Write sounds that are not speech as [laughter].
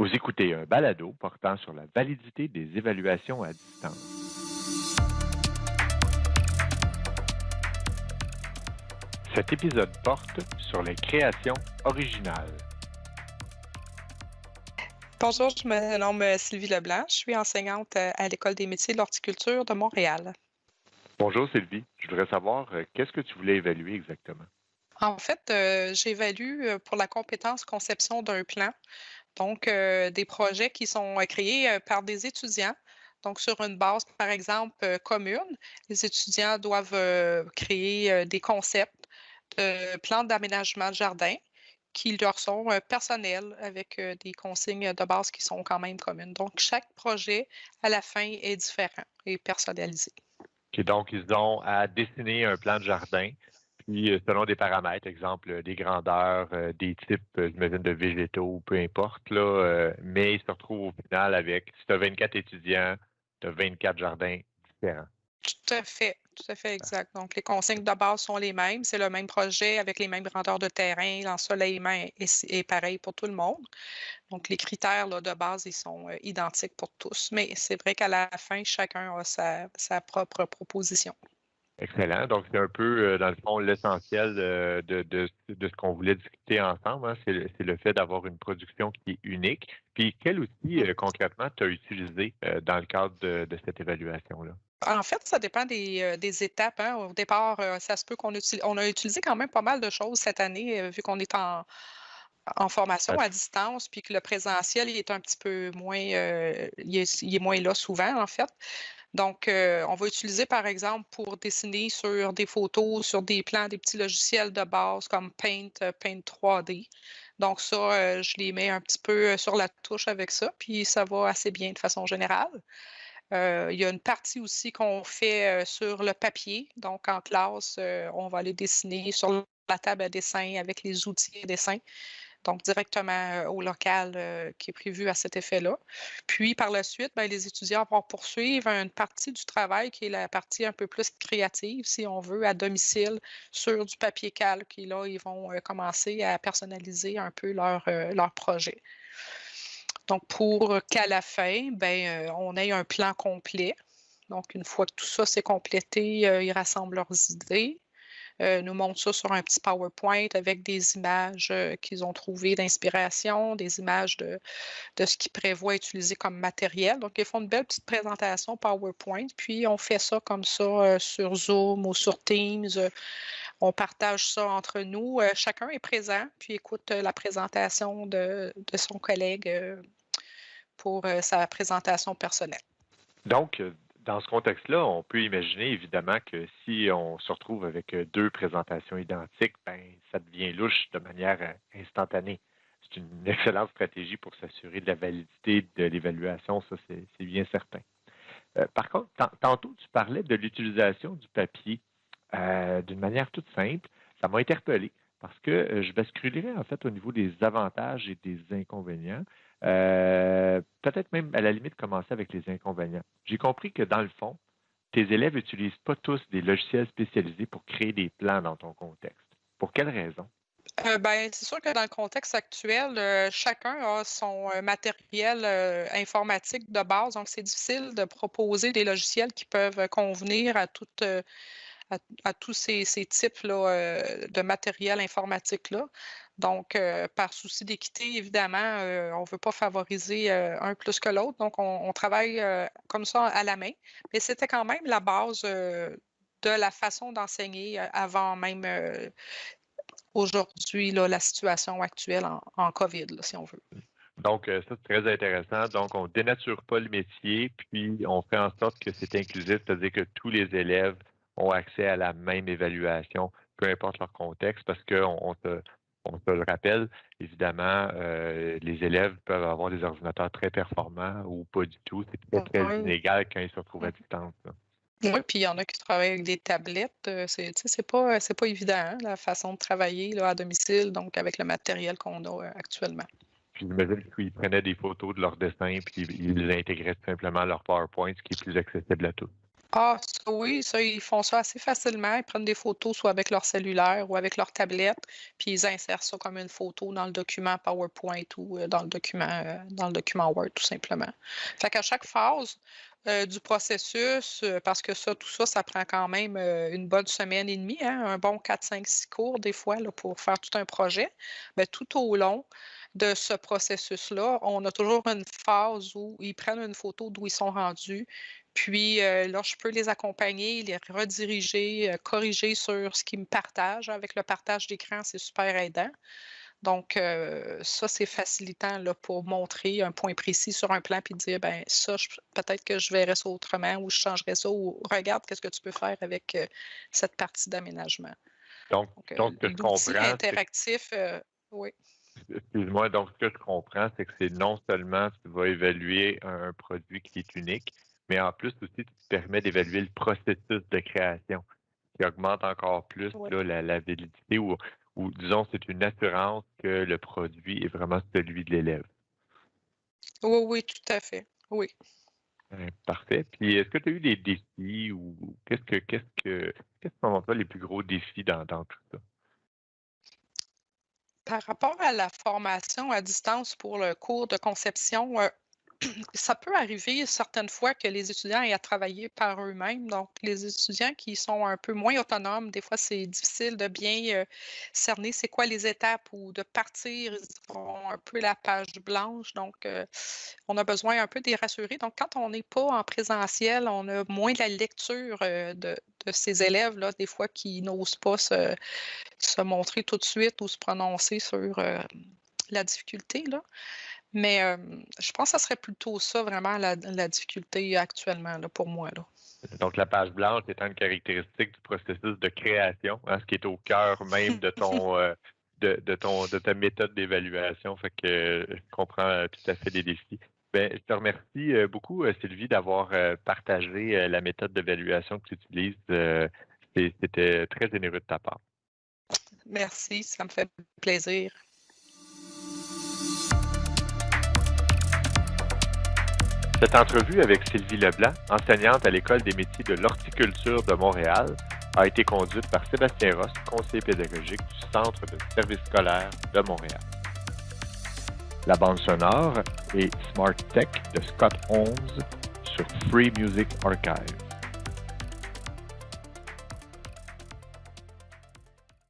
Vous écoutez un balado portant sur la validité des évaluations à distance. Cet épisode porte sur les créations originales. Bonjour, je me nomme Sylvie Leblanc. Je suis enseignante à l'École des métiers de l'horticulture de Montréal. Bonjour Sylvie, je voudrais savoir euh, qu'est-ce que tu voulais évaluer exactement? En fait, euh, j'évalue euh, pour la compétence conception d'un plan, donc euh, des projets qui sont euh, créés euh, par des étudiants. Donc, sur une base, par exemple, commune, les étudiants doivent créer des concepts de plans d'aménagement de jardin qui leur sont personnels avec des consignes de base qui sont quand même communes. Donc, chaque projet, à la fin, est différent et personnalisé. Donc, ils ont à dessiner un plan de jardin, puis euh, selon des paramètres, exemple euh, des grandeurs, euh, des types, j'imagine, de végétaux, peu importe, là, euh, mais ils se retrouvent au final avec, si tu as 24 étudiants, tu as 24 jardins différents. Tout à fait, tout à fait exact. Donc, les consignes de base sont les mêmes. C'est le même projet avec les mêmes grandeurs de terrain. L'ensoleillement est, est pareil pour tout le monde. Donc, les critères là, de base, ils sont euh, identiques pour tous. Mais c'est vrai qu'à la fin, chacun a sa, sa propre proposition. Excellent. Donc, c'est un peu, euh, dans le fond, l'essentiel euh, de, de, de ce qu'on voulait discuter ensemble. hein. C'est le, le fait d'avoir une production qui est unique. Puis, quel outil, euh, concrètement, tu as utilisé dans le cadre de, de cette évaluation-là? En fait, ça dépend des, des étapes. hein. Au départ, ça se peut qu'on utilise, on a utilisé quand même pas mal de choses cette année, vu qu'on est en, en formation à distance, puis que le présentiel il est un petit peu moins, il, est, il est moins là souvent, en fait. Donc, euh, on va utiliser, par exemple, pour dessiner sur des photos, sur des plans, des petits logiciels de base comme Paint, euh, Paint 3D. Donc, ça, euh, je les mets un petit peu sur la touche avec ça, puis ça va assez bien de façon générale. Il y a une partie aussi qu'on fait sur le papier. Donc, en classe, on va aller dessiner sur la table à dessin avec les outils à dessin. Donc, directement euh, au local euh, qui est prévu à cet effet-là. Puis, par la suite, ben, les étudiants vont poursuivre une partie du travail qui est la partie un peu plus créative, si on veut, à domicile, sur du papier calque. Et là, ils vont euh, commencer à personnaliser un peu leur, leur projet. Donc, pour qu'à la fin, ben, on ait un plan complet. Donc, une fois que tout ça s'est complété, ils rassemblent leurs idées, euh, nous montrent ça sur un petit PowerPoint avec des images euh, qu'ils ont trouvées d'inspiration, des images de, de ce qu'ils prévoient utiliser comme matériel. Donc, ils font une belle petite présentation PowerPoint, puis on fait ça comme ça euh, sur Zoom ou sur Teams. On partage ça entre nous. Chacun est présent, puis écoute la présentation de, de son collègue pour sa présentation personnelle. Donc, dans ce contexte-là, on peut imaginer évidemment que si on se retrouve avec euh, deux présentations identiques, ben, ça devient louche de manière euh, instantanée. C'est une [laughs] excellente stratégie pour s'assurer de la validité de l'évaluation, ça c'est bien certain. Euh, par contre, tan- tantôt tu parlais de l'utilisation du papier d'une manière toute simple. Ça m'a interpellé parce que je basculerai en fait au niveau des avantages et des inconvénients. Euh, Peut-être même à la limite commencer avec les inconvénients. J'ai compris que dans le fond, tes élèves n'utilisent pas tous des logiciels spécialisés pour créer des plans dans ton contexte. Pour quelle raison? Euh, ben, c'est sûr que dans le contexte actuel, euh, chacun a son euh, matériel informatique de base, donc c'est difficile de proposer des logiciels qui peuvent convenir à, à, tous ces, euh, de matériel informatique-là. Donc, euh, par souci d'équité, évidemment, euh, on ne veut pas favoriser euh, un plus que l'autre, donc on, travaille comme ça à la main. Mais c'était quand même la base de la façon d'enseigner avant même aujourd'hui, la situation actuelle en, COVID, si on veut. Donc, ça, c'est très intéressant. Donc, on dénature pas le métier, puis on fait en sorte que c'est inclusif, c'est-à-dire que tous les élèves ont accès à la même évaluation, peu importe leur contexte, parce qu'on on se, on se le rappelle, évidemment, euh, les élèves peuvent avoir des ordinateurs très performants ou pas du tout. C'est très, très Oui. inégal quand ils se retrouvent à distance. là. Oui, puis il y en a qui travaillent avec des tablettes. euh, C'est, sais, c'est pas, c'est pas évident, hein, la façon de travailler là, à domicile, donc avec le matériel qu'on a euh, actuellement. Puis j'imagine qu'ils prenaient des photos de leurs dessins, puis ils les intégraient tout simplement à leur PowerPoint, ce qui est plus accessible à tous. Ah, ça oui, ça, ils font ça assez facilement. Ils prennent des photos soit avec leur cellulaire ou avec leur tablette, puis ils insèrent ça comme une photo dans le document PowerPoint ou euh, dans le document, euh, dans le document Word, tout simplement. Fait qu'à chaque phase euh, du processus, parce que ça, tout ça, ça prend quand même une bonne semaine et demie, hein, un bon 4, 5, 6 cours des fois là, pour faire tout un projet. Mais tout au long, de ce processus-là, on a toujours une phase où ils prennent une photo d'où ils sont rendus. Puis euh, là, je peux les accompagner, les rediriger, euh, corriger sur ce qu'ils me partagent. Avec le partage d'écran, c'est super aidant. Donc, euh, ça, c'est facilitant là, pour montrer un point précis sur un plan puis dire, ben ça, peut-être que je verrais ça autrement ou je changerais ça ou regarde qu'est-ce que tu peux faire avec cette partie d'aménagement. Donc, donc, que je comprends. interactif, oui. Excuse-moi, donc ce que je comprends, c'est que c'est non seulement tu vas évaluer un produit qui est unique, mais en plus aussi, tu te permets d'évaluer le processus de création, qui augmente encore plus la, la, validité ou, ou disons, c'est une assurance que le produit est vraiment celui de l'élève. Oui, oui, tout à fait. Oui. Parfait. Puis est-ce que tu as eu des défis ou qu'est-ce que qu'est-ce que qu'est-ce que sont les plus gros défis dans, dans tout ça? Par rapport à la formation à distance pour le cours de conception, ça peut arriver certaines fois que les étudiants aient à travailler par eux-mêmes. Donc, les étudiants qui sont un peu moins autonomes, des fois, c'est difficile de bien euh, cerner c'est quoi les étapes ou de partir, ils ont un peu la page blanche. Donc, euh, on a besoin un peu de les rassurer. Donc, quand on n'est pas en présentiel, on a moins de la lecture euh, de, ces élèves-là, des fois, qui n'osent pas se, se, montrer tout de suite ou se prononcer sur la difficulté. Là. Mais je pense que ça serait plutôt ça, vraiment, la, difficulté actuellement là, pour moi. Là. Donc, la page blanche étant une caractéristique du processus de création, hein, ce qui est au cœur même de ton, [laughs] euh, de, de, ton, de ta méthode d'évaluation. Fait que je comprends euh, tout à fait les défis. Ben, je te remercie euh, beaucoup, Sylvie, d'avoir partagé la méthode d'évaluation que tu utilises. C'était très généreux de ta part. Merci, ça me fait plaisir. Cette entrevue avec Sylvie Leblanc, enseignante à l'École des métiers de l'horticulture de Montréal, a été conduite par Sébastien Ross, conseiller pédagogique du Centre de services scolaires de Montréal. La bande sonore est Smart Tech de Scott Holmes sur Free Music Archive.